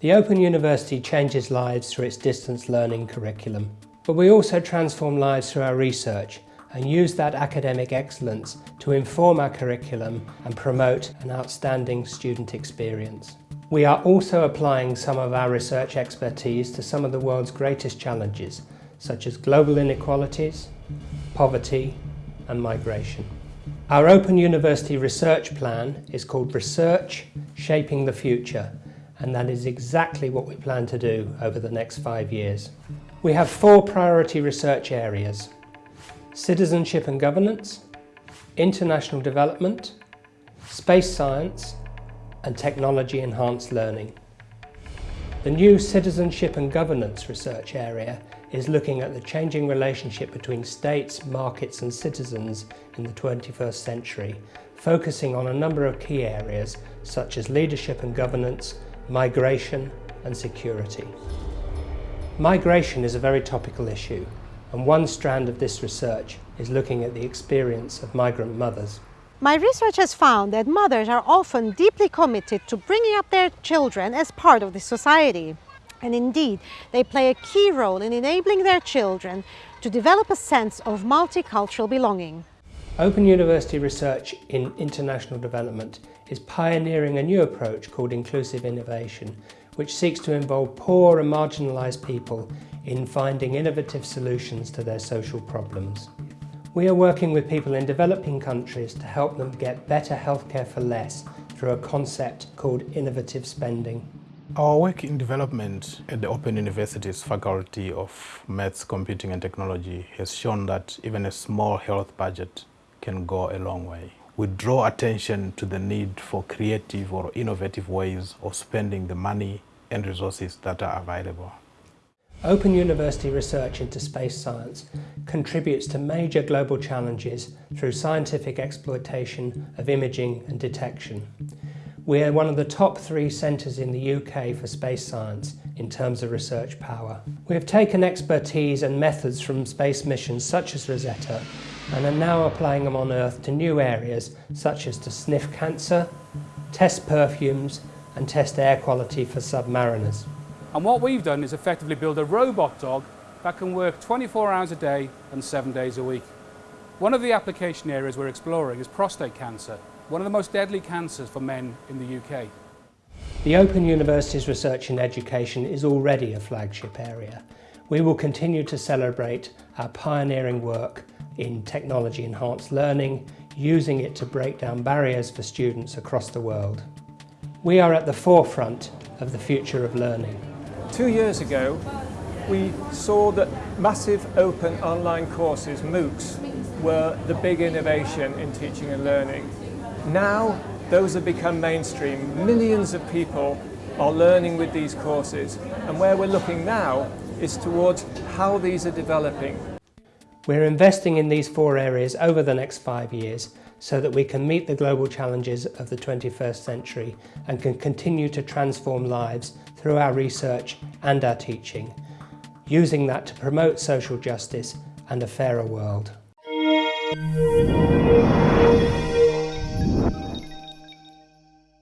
The Open University changes lives through its distance learning curriculum, but we also transform lives through our research and use that academic excellence to inform our curriculum and promote an outstanding student experience. We are also applying some of our research expertise to some of the world's greatest challenges, such as global inequalities, poverty and migration. Our Open University research plan is called Research Shaping the Future and that is exactly what we plan to do over the next five years. We have four priority research areas. Citizenship and governance, international development, space science and technology enhanced learning. The new citizenship and governance research area is looking at the changing relationship between states, markets and citizens in the 21st century, focusing on a number of key areas such as leadership and governance, migration and security. Migration is a very topical issue and one strand of this research is looking at the experience of migrant mothers. My research has found that mothers are often deeply committed to bringing up their children as part of the society. And indeed, they play a key role in enabling their children to develop a sense of multicultural belonging. Open University Research in International Development is pioneering a new approach called Inclusive Innovation, which seeks to involve poor and marginalised people in finding innovative solutions to their social problems. We are working with people in developing countries to help them get better healthcare for less through a concept called innovative spending. Our work in development at the Open University's Faculty of Maths, Computing and Technology has shown that even a small health budget can go a long way. We draw attention to the need for creative or innovative ways of spending the money and resources that are available. Open University research into space science contributes to major global challenges through scientific exploitation of imaging and detection. We are one of the top three centres in the UK for space science in terms of research power. We have taken expertise and methods from space missions such as Rosetta and are now applying them on Earth to new areas such as to sniff cancer, test perfumes and test air quality for submariners. And what we've done is effectively build a robot dog that can work 24 hours a day and seven days a week. One of the application areas we're exploring is prostate cancer, one of the most deadly cancers for men in the UK. The Open University's research in education is already a flagship area. We will continue to celebrate our pioneering work in technology enhanced learning, using it to break down barriers for students across the world. We are at the forefront of the future of learning. Two years ago, we saw that massive open online courses, MOOCs, were the big innovation in teaching and learning. Now, those have become mainstream. Millions of people are learning with these courses. And where we're looking now is towards how these are developing. We're investing in these four areas over the next five years so that we can meet the global challenges of the 21st century and can continue to transform lives through our research and our teaching, using that to promote social justice and a fairer world.